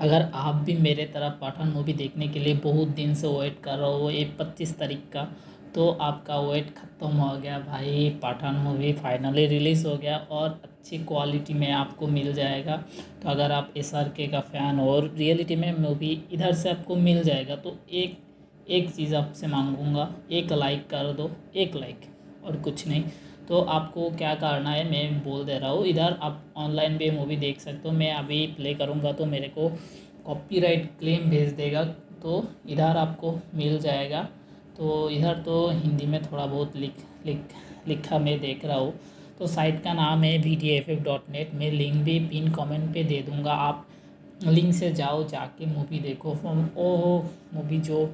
अगर आप भी मेरे तरह पठान मूवी देखने के लिए बहुत दिन से वेट कर रहे हो, ये पच्चीस तारीख का तो आपका वेट ख़त्म हो गया भाई। पठान मूवी फाइनली रिलीज़ हो गया और अच्छी क्वालिटी में आपको मिल जाएगा। तो अगर आप एस आर के का फ़ैन हो और रियलिटी में मूवी इधर से आपको मिल जाएगा तो एक एक चीज़ आपसे मांगूँगा, एक लाइक कर दो, एक लाइक और कुछ नहीं। तो आपको क्या करना है? मैं बोल दे रहा हूँ। इधर आप ऑनलाइन भी मूवी देख सकते हो। मैं अभी प्ले करूँगा तो मेरे को कॉपीराइट क्लेम भेज देगा। तो इधर आपको मिल जाएगा। तो इधर तो हिंदी में थोड़ा बहुत लिख लिख, लिखा मैं देख रहा हूँ। तो साइट का नाम है V D F F dot net मैं लिंक भी पिन कमेंट पे दे दूँगा। आप लिंक से जाओ, जाके मूवी देखो। ओ मूवी जो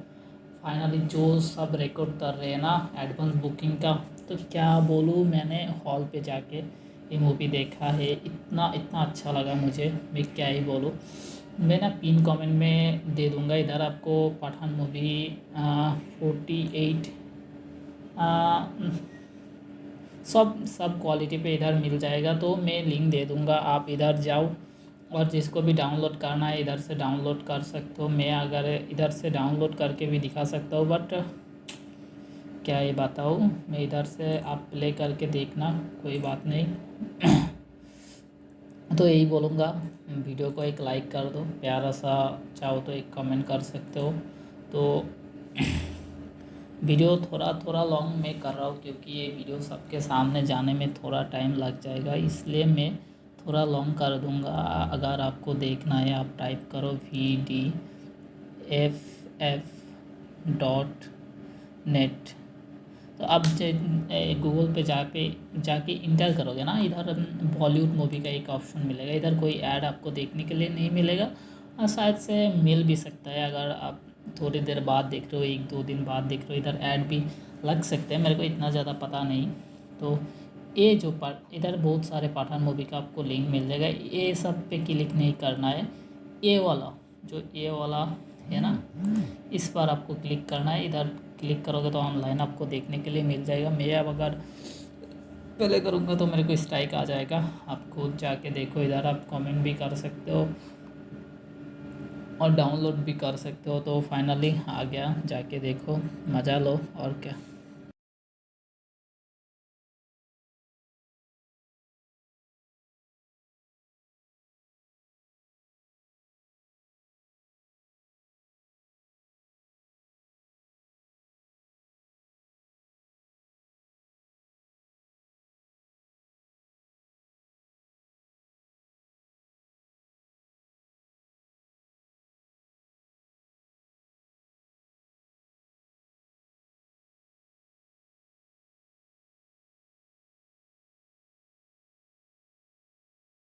फाइनली जो सब रिकॉर्ड कर रहे हैं ना एडवांस बुकिंग का तो क्या बोलूँ, मैंने हॉल पे जाके ये मूवी देखा है। इतना इतना अच्छा लगा मुझे, मैं क्या ही बोलूँ। मैं ना पिन कमेंट में दे दूँगा इधर आपको, पठान मूवी फोर्टी एट सब सब क्वालिटी पे इधर मिल जाएगा तो मैं लिंक दे दूँगा, आप इधर जाओ। और जिसको भी डाउनलोड करना है, इधर से डाउनलोड कर सकते हो। मैं अगर इधर से डाउनलोड करके भी दिखा सकता हूँ बट क्या ये बताऊँ? मैं इधर से आप प्ले करके देखना, कोई बात नहीं। तो यही बोलूँगा, वीडियो को एक लाइक कर दो। प्यारा सा चाहो तो एक कमेंट कर सकते हो। तो वीडियो थोड़ा थोड़ा लॉन्ग मैं कर रहा हूँ, क्योंकि ये वीडियो सबके सामने जाने में थोड़ा टाइम लग जाएगा। इसलिए मैं थोड़ा लॉन्ग कर दूँगा। अगर आपको देखना है, आप टाइप करो V D F F dot net तो अब गूगल पे जा पे जाके इंटर करोगे ना, इधर बॉलीवुड मूवी का एक ऑप्शन मिलेगा। इधर कोई ऐड आपको देखने के लिए नहीं मिलेगा। और शायद से मिल भी सकता है, अगर आप थोड़ी देर बाद देख रहे हो, एक दो दिन बाद देख रहे हो, इधर ऐड भी लग सकते हैं, मेरे को इतना ज़्यादा पता नहीं। तो ये जो पार्ट इधर बहुत सारे पठान मूवी का आपको लिंक मिल जाएगा। ये सब पे क्लिक नहीं करना है। ये वाला, जो ये वाला है ना, इस पर आपको क्लिक करना है। इधर क्लिक करोगे तो ऑनलाइन आपको देखने के लिए मिल जाएगा। मैं अब अगर पहले करूँगा तो मेरे को स्ट्राइक आ जाएगा। आप खुद जाके देखो इधर, आप कमेंट भी कर सकते हो और डाउनलोड भी कर सकते हो। तो फाइनली आ गया, जाके देखो, मज़ा लो और क्या।